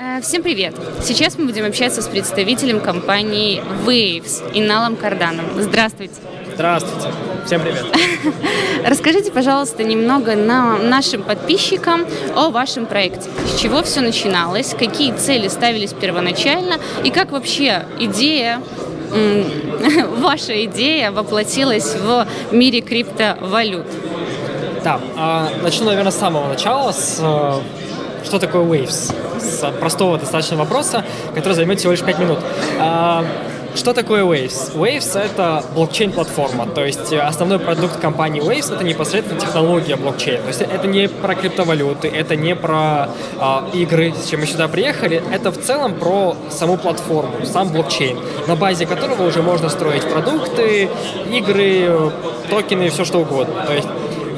Э, всем привет! Сейчас мы будем общаться с представителем компании Waves Иналом Карданом. Здравствуйте! Здравствуйте! Всем привет! Расскажите, пожалуйста, немного нам, нашим подписчикам о вашем проекте. С чего все начиналось, какие цели ставились первоначально и как вообще идея ваша идея воплотилась в мире криптовалют? Да, а, начну, наверное, с самого начала, с э, что такое Waves? С простого достаточно вопроса, который займет всего лишь 5 минут. А, что такое Waves? Waves — это блокчейн-платформа, то есть основной продукт компании Waves — это непосредственно технология блокчейна. То есть это не про криптовалюты, это не про э, игры, с чем мы сюда приехали, это в целом про саму платформу, сам блокчейн, на базе которого уже можно строить продукты, игры, токены, все что угодно. То есть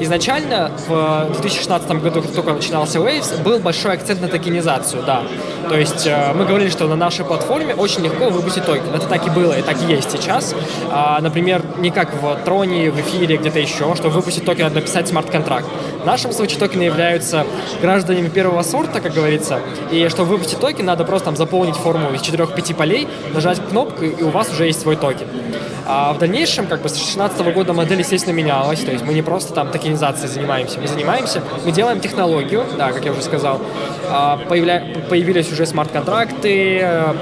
Изначально в 2016 году, как только начинался Waves, был большой акцент на токенизацию, да. То есть э, мы говорили, что на нашей платформе очень легко выпустить токен. Это так и было, и так и есть сейчас. А, например, не как в Троне, в эфире, где-то еще, чтобы выпустить токен, надо написать смарт-контракт. В нашем случае токены являются гражданами первого сорта, как говорится, и чтобы выпустить токен, надо просто там заполнить форму из 4-5 полей, нажать кнопку, и у вас уже есть свой токен. А в дальнейшем, как бы с 2016 года модель, естественно, менялась, то есть мы не просто там токенизацией занимаемся, мы занимаемся, мы делаем технологию, да, как я уже сказал, а, появля... появились уже смарт-контракты, э,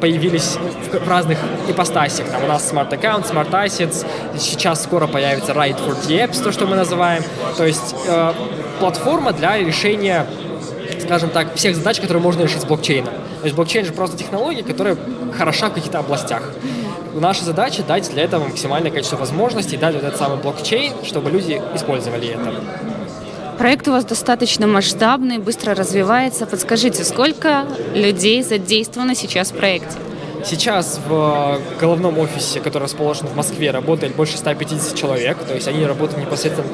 появились в разных ипостасях, там у нас Smart Account, Smart Assets, сейчас скоро появится Right for the то, что мы называем, то есть э, платформа для решения скажем так, всех задач, которые можно решить с блокчейном. То есть блокчейн же просто технология, которая хороша в каких-то областях. Наша задача дать для этого максимальное количество возможностей, дать вот этот самый блокчейн, чтобы люди использовали это. Проект у вас достаточно масштабный, быстро развивается. Подскажите, сколько людей задействовано сейчас в проекте? Сейчас в головном офисе, который расположен в Москве, работает больше 150 человек, то есть они работают непосредственно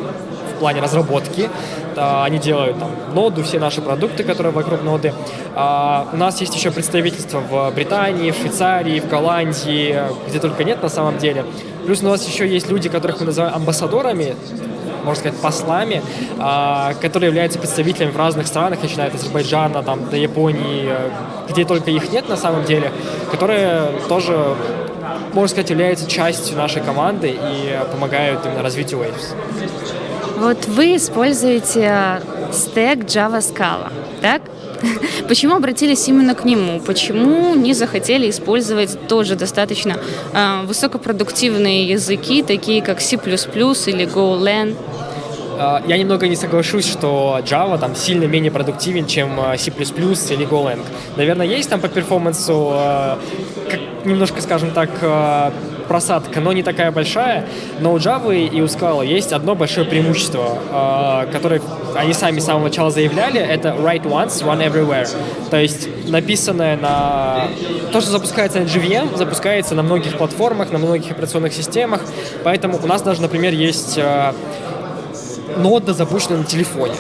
плане разработки. Они делают там ноду, все наши продукты, которые вокруг ноды. А, у нас есть еще представительство в Британии, в Швейцарии, в Голландии, где только нет на самом деле. Плюс у нас еще есть люди, которых мы называем амбассадорами, можно сказать, послами, а, которые являются представителями в разных странах, начиная от Азербайджана там, до Японии, где только их нет на самом деле, которые тоже, можно сказать, являются частью нашей команды и помогают именно развитию Waves. Вот вы используете стек Java Scala, так? Почему обратились именно к нему? Почему не захотели использовать тоже достаточно э, высокопродуктивные языки, такие как C++ или GoLang? А, я немного не соглашусь, что Java там сильно менее продуктивен, чем а, C++ или GoLang. Наверное, есть там по перформансу как, немножко, скажем так, просадка, но не такая большая. Но у Java и у Scala есть одно большое преимущество, которое они сами с самого начала заявляли, это write once, run everywhere. То есть написанное на... То, что запускается на JVM, запускается на многих платформах, на многих операционных системах. Поэтому у нас даже, например, есть нода, запущенная на телефоне.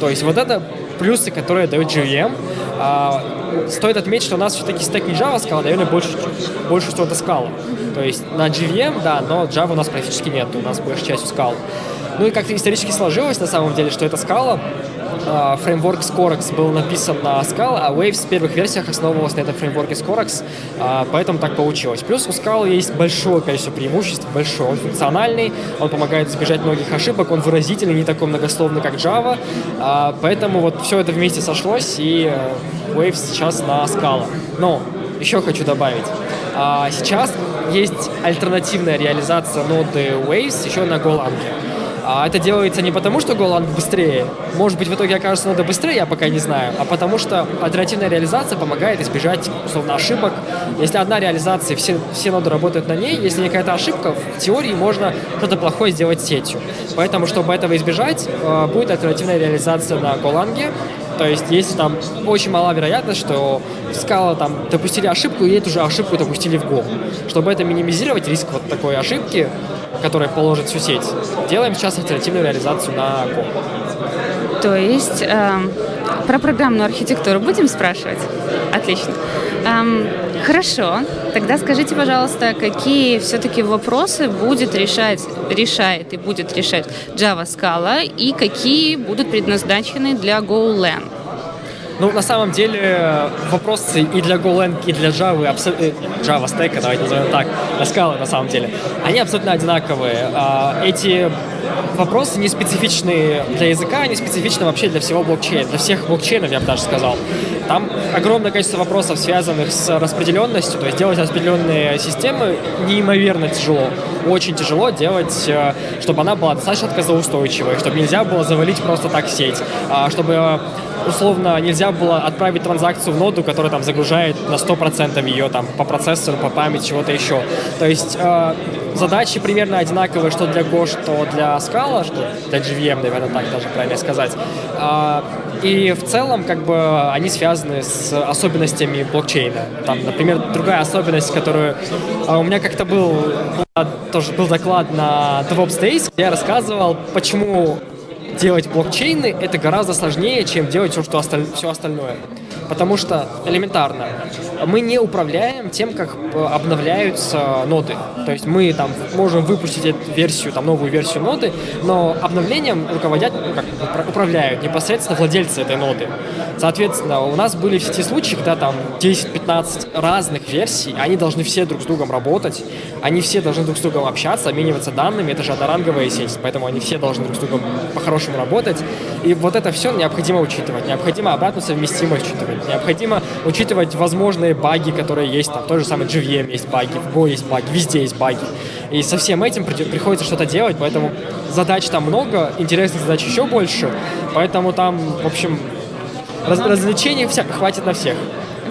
То есть вот это плюсы, которые дает JVM. А, стоит отметить, что у нас все-таки стек не Java Scala, наверное, больше, больше что-то Scala. То есть на JVM, да, но Java у нас практически нет, у нас большая часть Scala. Ну и как-то исторически сложилось на самом деле, что это Scala, а, фреймворк Scorex был написан на Scala, а Waves в первых версиях основывался на этом фреймворке Scorex, а, поэтому так получилось. Плюс у Scala есть большое количество преимуществ, большое. Он функциональный, он помогает избежать многих ошибок, он выразительный, не такой многословный, как Java, а, поэтому вот все это вместе сошлось, и э, Waves сейчас на Scala. Но еще хочу добавить, сейчас есть альтернативная реализация ноды Waves еще на Golang. А это делается не потому, что Golang быстрее. Может быть, в итоге окажется надо быстрее, я пока не знаю. А потому что альтернативная реализация помогает избежать, условно, ошибок. Если одна реализация, все, все ноды работают на ней, если какая-то ошибка, в теории можно что-то плохое сделать сетью. Поэтому, чтобы этого избежать, э, будет альтернативная реализация на Golang. То есть, если там очень мала вероятность, что Scala там допустили ошибку, и эту же ошибку допустили в Go. Чтобы это минимизировать, риск вот такой ошибки, которая положит всю сеть, делаем сейчас альтернативную реализацию на Go. То есть э, про программную архитектуру будем спрашивать? Отлично. Эм, хорошо. Тогда скажите, пожалуйста, какие все-таки вопросы будет решать, решает и будет решать Java Scala и какие будут предназначены для GoLang? Ну, на самом деле, вопросы и для GoLang, и для Java, э, Java Stack, давайте назовем так, на скалы на самом деле, они абсолютно одинаковые. А, эти вопросы не специфичны для языка, они специфичны вообще для всего блокчейна, для всех блокчейнов, я бы даже сказал. Там огромное количество вопросов, связанных с распределенностью, то есть делать распределенные системы неимоверно тяжело. Очень тяжело делать, э, чтобы она была достаточно отказоустойчивой, чтобы нельзя было завалить просто так сеть, а, чтобы условно нельзя было отправить транзакцию в ноду, которая там загружает на 100% ее там по процессору, по памяти, чего-то еще. То есть э, задачи примерно одинаковые, что для Go, что для Scala, что для JVM, наверное, так даже правильно сказать. Э, и в целом, как бы, они связаны с особенностями блокчейна. Там, например, другая особенность, которую э, у меня как-то был, тоже был доклад на DevOps Days, где я рассказывал, почему делать блокчейны это гораздо сложнее, чем делать все, что осталь... все остальное. Потому что элементарно, мы не управляем тем, как э, обновляются ноды. То есть мы там можем выпустить версию, там новую версию ноды, но обновлением руководят, ну, как управляют непосредственно владельцы этой ноды. Соответственно, у нас были все эти случаи, когда там 10-15 разных версий, они должны все друг с другом работать, они все должны друг с другом общаться, обмениваться данными, это же одноранговая сеть, поэтому они все должны друг с другом по-хорошему работать. И вот это все необходимо учитывать, необходимо обратную совместимость учитывать, необходимо учитывать возможные баги, которые есть, там, в той же самой JVM есть баги, в Go есть баги, везде есть баги. И со всем этим приходится что-то делать, поэтому задач там много, интересных задач еще больше, поэтому там, в общем, Раз, развлечений вся, хватит на всех.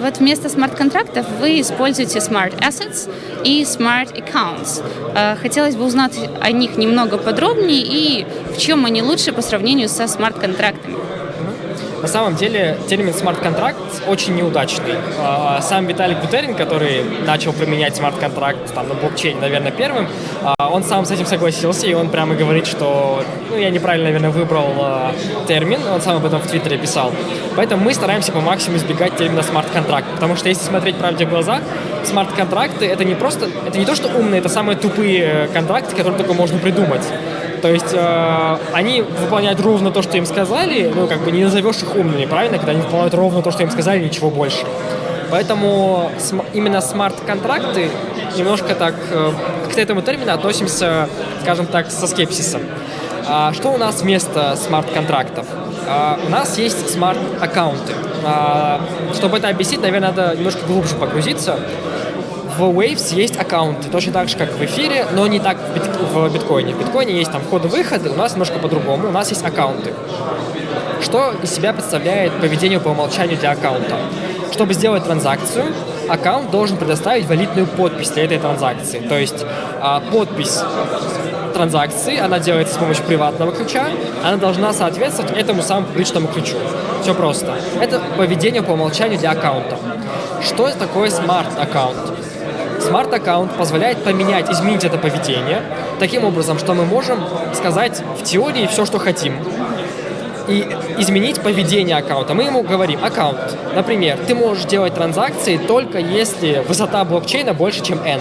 Вот вместо смарт-контрактов вы используете Smart Assets и Smart Accounts. Э, хотелось бы узнать о них немного подробнее и в чем они лучше по сравнению со смарт-контрактами. На самом деле термин смарт-контракт очень неудачный. А, сам Виталий Бутерин, который начал применять смарт-контракт там, на блокчейне, наверное, первым, а, он сам с этим согласился, и он прямо говорит, что ну, я неправильно, наверное, выбрал а, термин, он сам об этом в Твиттере писал. Поэтому мы стараемся по максимуму избегать термина смарт-контракт, потому что если смотреть правде в глаза, смарт-контракты это не просто, это не то, что умные, это самые тупые контракты, которые только можно придумать. То есть э, они выполняют ровно то, что им сказали, ну, как бы не назовешь их умными, правильно, когда они выполняют ровно то, что им сказали, ничего больше. Поэтому см именно смарт-контракты немножко так э, к этому термину относимся, скажем так, со скепсисом. А что у нас вместо смарт-контрактов? А, у нас есть смарт-аккаунты. А, чтобы это объяснить, наверное, надо немножко глубже погрузиться в Waves есть аккаунты, точно так же, как в эфире, но не так в, бит в биткоине. В биткоине есть там входы-выходы, у нас немножко по-другому, у нас есть аккаунты. Что из себя представляет поведение по умолчанию для аккаунта? Чтобы сделать транзакцию, аккаунт должен предоставить валидную подпись для этой транзакции. То есть а, подпись транзакции, она делается с помощью приватного ключа, она должна соответствовать этому самому публичному ключу. Все просто. Это поведение по умолчанию для аккаунта. Что такое смарт-аккаунт? Смарт-аккаунт позволяет поменять, изменить это поведение таким образом, что мы можем сказать в теории все, что хотим, и изменить поведение аккаунта. Мы ему говорим, аккаунт, например, ты можешь делать транзакции только если высота блокчейна больше, чем n.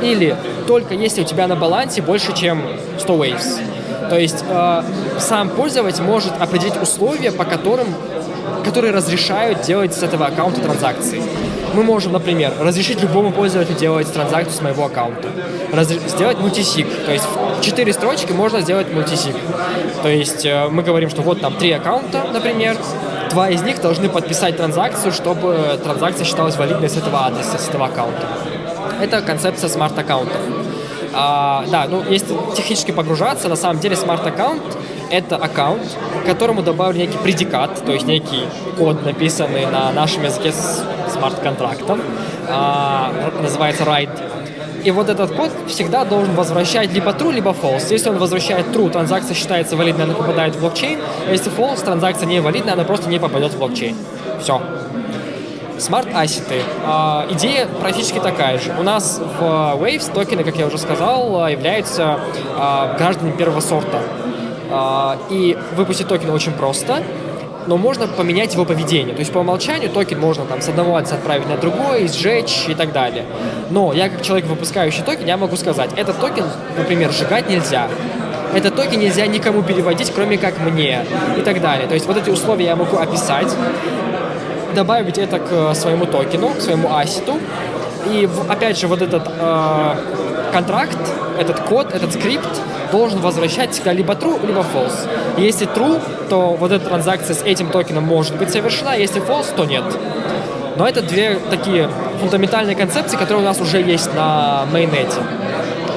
Или только если у тебя на балансе больше, чем 100 waves. То есть э, сам пользователь может определить условия, по которым которые разрешают делать с этого аккаунта транзакции. Мы можем, например, разрешить любому пользователю делать транзакцию с моего аккаунта. Раз... Сделать мультисик. То есть в 4 строчки можно сделать мультисик. То есть э, мы говорим, что вот там три аккаунта, например, два из них должны подписать транзакцию, чтобы транзакция считалась валидной с этого адреса, с этого аккаунта. Это концепция смарт-аккаунтов. А, да, ну, если технически погружаться, на самом деле смарт-аккаунт — это аккаунт, к которому добавлен некий предикат, то есть некий код, написанный на нашем языке смарт-контрактов, а, называется Ride. И вот этот код всегда должен возвращать либо true, либо false. Если он возвращает true, транзакция считается валидной, она попадает в блокчейн. А если false, транзакция не валидная, она просто не попадет в блокчейн. Все. Смарт-ассеты. А, идея практически такая же. У нас в Waves токены, как я уже сказал, являются а, гражданами первого сорта. А, и выпустить токен очень просто, но можно поменять его поведение. То есть по умолчанию токен можно там с одного адреса отправить на другой, сжечь и так далее. Но я как человек, выпускающий токен, я могу сказать, этот токен, например, сжигать нельзя. Этот токен нельзя никому переводить, кроме как мне и так далее. То есть вот эти условия я могу описать, добавить это к своему токену, к своему асету. И опять же, вот этот э, контракт, этот код, этот скрипт должен возвращать всегда либо true, либо false. Если true, то вот эта транзакция с этим токеном может быть совершена, если false, то нет. Но это две такие фундаментальные концепции, которые у нас уже есть на mainnet.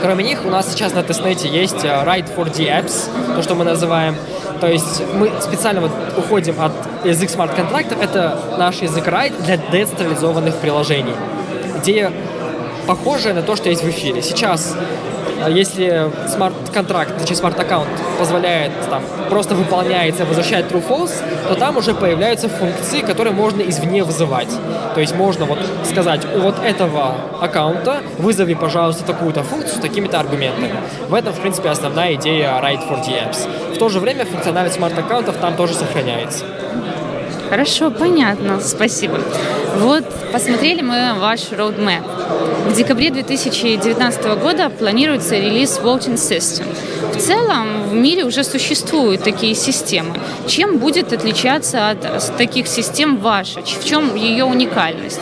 Кроме них, у нас сейчас на тестнете есть э, for dApps, то, что мы называем. То есть мы специально вот уходим от язык смарт-контрактов, это наш язык Ride для децентрализованных приложений. Идея похожая на то, что есть в эфире. Сейчас если смарт-контракт, значит смарт-аккаунт позволяет там просто выполняется, возвращает true-false, то там уже появляются функции, которые можно извне вызывать. То есть можно вот сказать, у вот этого аккаунта вызови, пожалуйста, такую-то функцию с такими-то аргументами. В этом, в принципе, основная идея Write for the Apps. В то же время функциональность смарт-аккаунтов там тоже сохраняется. Хорошо, понятно, спасибо. Вот посмотрели мы ваш roadmap. В декабре 2019 года планируется релиз Voting System. В целом в мире уже существуют такие системы. Чем будет отличаться от таких систем ваша? В чем ее уникальность?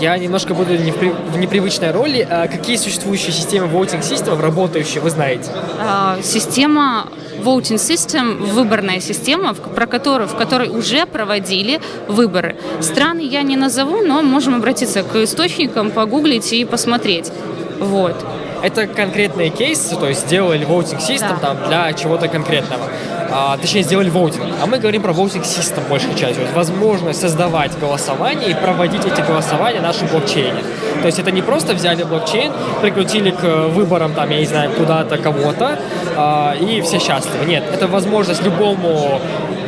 Я немножко буду в непривычной роли. А какие существующие системы voting system работающие, вы знаете? А, система voting system, выборная система, про которую, в которой уже проводили выборы. Страны я не назову, но можем обратиться к источникам, погуглить и посмотреть. Вот. Это конкретные кейсы, то есть сделали voting system да. там для чего-то конкретного а, точнее, сделали воутинг. А мы говорим про voting system большей частью. Возможность создавать голосование и проводить эти голосования в нашем блокчейне. То есть это не просто взяли блокчейн, прикрутили к выборам, там, я не знаю, куда-то кого-то, а, и все счастливы. Нет, это возможность любому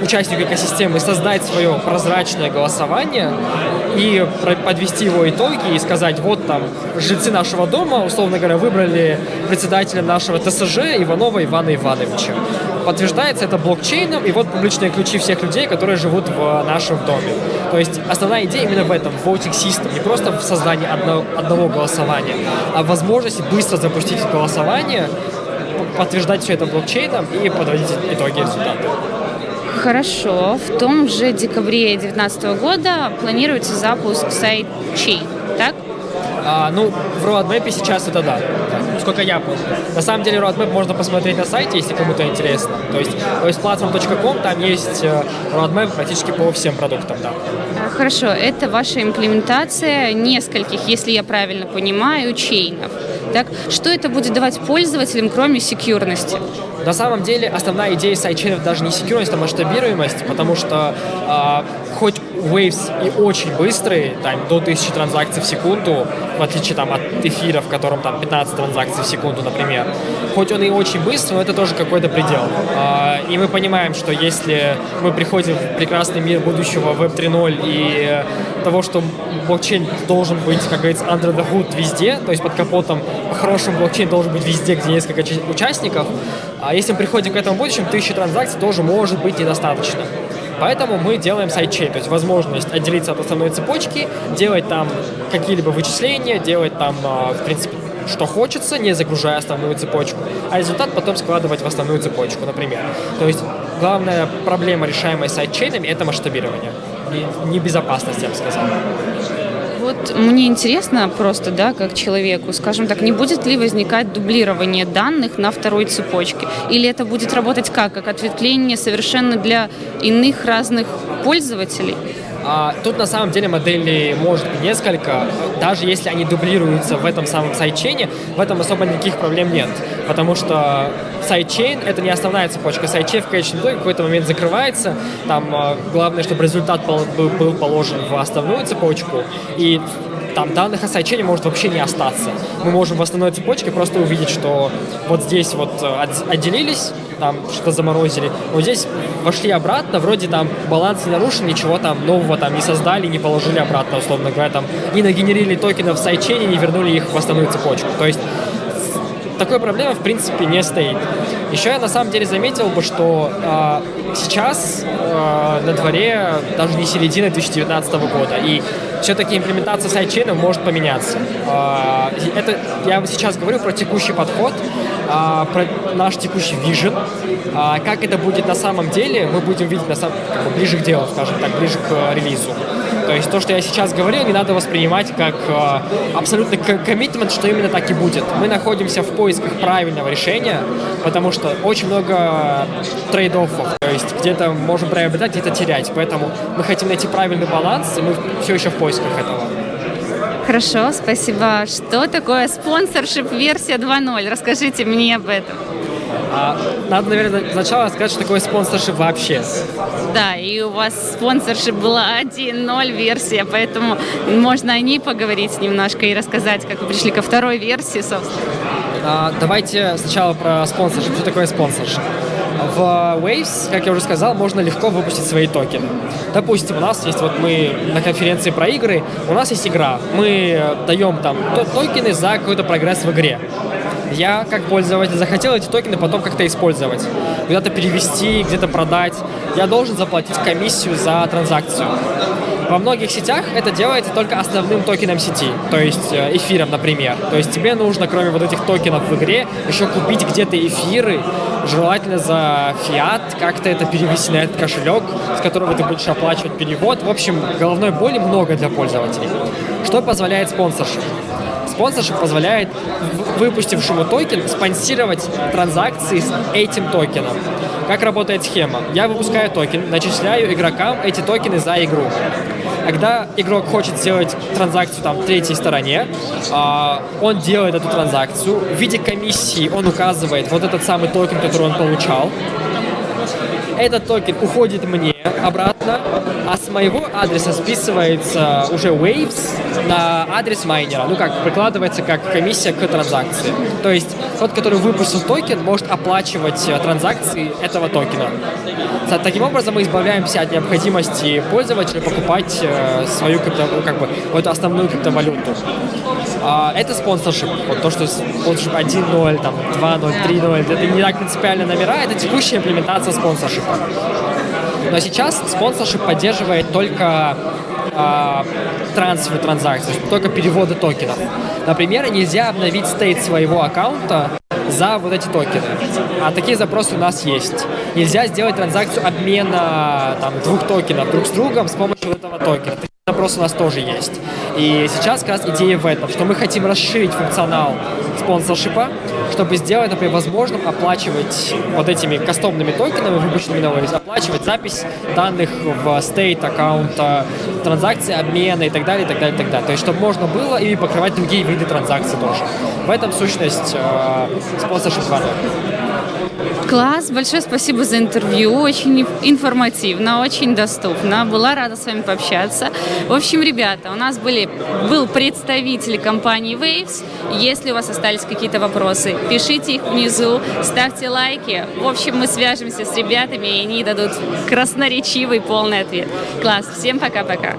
участнику экосистемы создать свое прозрачное голосование и подвести его итоги и сказать, вот там, жильцы нашего дома, условно говоря, выбрали председателя нашего ТСЖ Иванова Ивана Ивановича. Подтверждается это блокчейном и вот публичные ключи всех людей, которые живут в нашем доме. То есть основная идея именно в этом, в voting system, не просто в создании одного, одного голосования, а в возможности быстро запустить голосование, подтверждать все это блокчейном и подводить итоги результата. Хорошо. В том же декабре 2019 года планируется запуск сайт Chain, так? А, ну, в roadmap сейчас это да, сколько я помню. На самом деле roadmap можно посмотреть на сайте, если кому-то интересно. То есть, то есть platform.com, там есть э, roadmap практически по всем продуктам, да. А, хорошо, это ваша имплементация нескольких, если я правильно понимаю, чейнов. Так? Что это будет давать пользователям, кроме секьюрности? На самом деле основная идея сайдчейнов даже не секьюрность, а масштабируемость, потому что э, хоть Waves и очень быстрые, там, до 1000 транзакций в секунду, в отличие там, от эфира, в котором там 15 транзакций в секунду, например. Хоть он и очень быстрый, но это тоже какой-то предел. А, и мы понимаем, что если мы приходим в прекрасный мир будущего Web 3.0 и того, что блокчейн должен быть, как говорится, under the hood везде, то есть под капотом по-хорошему блокчейн должен быть везде, где несколько участников, а если мы приходим к этому будущему, 1000 транзакций тоже может быть недостаточно. Поэтому мы делаем сайдчейн, то есть возможность отделиться от основной цепочки, делать там какие-либо вычисления, делать там, а, в принципе, что хочется, не загружая основную цепочку, а результат потом складывать в основную цепочку, например. То есть главная проблема, решаемая сайдчейнами, это масштабирование. И небезопасность, я бы сказал. Вот мне интересно просто, да, как человеку, скажем так, не будет ли возникать дублирование данных на второй цепочке? Или это будет работать как? Как ответвление совершенно для иных разных пользователей? А, тут на самом деле моделей может быть несколько. Даже если они дублируются в этом самом сайдчейне, в этом особо никаких проблем нет. Потому что сайдчейн — это не основная цепочка. Сайдчейн в конечном итоге в какой-то момент закрывается. Там а, главное, чтобы результат был, положен в основную цепочку. И там данных о сайдчейне может вообще не остаться. Мы можем в основной цепочке просто увидеть, что вот здесь вот э, отделились, там что-то заморозили, вот здесь вошли обратно, вроде там баланс не нарушен, ничего там нового там не создали, не положили обратно, условно говоря, там не нагенерили токенов в сайдчейне, не вернули их в основную цепочку. То есть такой проблемы в принципе не стоит. Еще я на самом деле заметил бы, что э, сейчас э, на дворе даже не середина 2019 года, и все-таки имплементация сайдчейна может поменяться. А, это я сейчас говорю про текущий подход, а, про наш текущий вижен. А, как это будет на самом деле, мы будем видеть на самом, как бы, ближе к делу, скажем так, ближе к релизу. То есть то, что я сейчас говорил, не надо воспринимать как абсолютный коммитмент, что именно так и будет. Мы находимся в поисках правильного решения, потому что очень много trade-off ов. Есть где-то можем приобретать, где-то терять. Поэтому мы хотим найти правильный баланс, и мы все еще в поисках этого. Хорошо, спасибо. Что такое sponsorship версия 2.0? Расскажите мне об этом. А, надо, наверное, сначала сказать, что такое sponsorship вообще. Да, и у вас sponsorship была 1.0 версия, поэтому можно о ней поговорить немножко и рассказать, как вы пришли ко второй версии, собственно. А, давайте сначала про спонсоршип. Что такое спонсоршип? В Waves, как я уже сказал, можно легко выпустить свои токены. Допустим, у нас есть, вот мы на конференции про игры, у нас есть игра. Мы даем там токены за какой-то прогресс в игре. Я, как пользователь, захотел эти токены потом как-то использовать, куда-то перевести, где-то продать. Я должен заплатить комиссию за транзакцию. Во многих сетях это делается только основным токеном сети, то есть э, эфиром, например. То есть тебе нужно, кроме вот этих токенов в игре, еще купить где-то эфиры, желательно за фиат, как-то это перевести на этот кошелек, с которого ты будешь оплачивать перевод. В общем, головной боли много для пользователей. Что позволяет sponsorship? Sponsorship позволяет выпустившему токен спонсировать транзакции с этим токеном. Как работает схема? Я выпускаю токен, начисляю игрокам эти токены за игру. Когда игрок хочет сделать транзакцию там третьей стороне, э, он делает эту транзакцию. В виде комиссии он указывает вот этот самый токен, который он получал. Этот токен уходит мне обратно, а с моего адреса списывается уже Waves на адрес майнера. Ну как, прикладывается как комиссия к транзакции. То есть тот, который выпустил токен, может оплачивать э, транзакции этого токена. Таким образом мы избавляемся от необходимости пользователя покупать э, свою крипто, ну, как бы, эту основную криптовалюту. А, это спонсоршип. Вот то, что спонсоршип 1.0, там, 2.0, 3.0, это не так принципиально номера, это текущая имплементация спонсоршипа. Но сейчас спонсоршип поддерживает только э, трансфер транзакций, только переводы токенов. Например, нельзя обновить стейт своего аккаунта за вот эти токены. А такие запросы у нас есть. Нельзя сделать транзакцию обмена там, двух токенов друг с другом с помощью этого токена. Такие запросы у нас тоже есть. И сейчас как раз идея в этом, что мы хотим расширить функционал спонсоршипа, чтобы сделать, например, возможным оплачивать вот этими кастомными токенами, выпущенными на Waves, оплачивать запись данных в стейт аккаунта, транзакции, обмена и так далее, и так далее, и так далее. То есть, чтобы можно было и покрывать другие виды транзакций тоже. В этом сущность э, спонсоршип 2.0. Класс, большое спасибо за интервью, очень информативно, очень доступно, была рада с вами пообщаться. В общем, ребята, у нас были, был представитель компании Waves, если у вас остались какие-то вопросы, пишите их внизу, ставьте лайки, в общем, мы свяжемся с ребятами, и они дадут красноречивый полный ответ. Класс, всем пока-пока.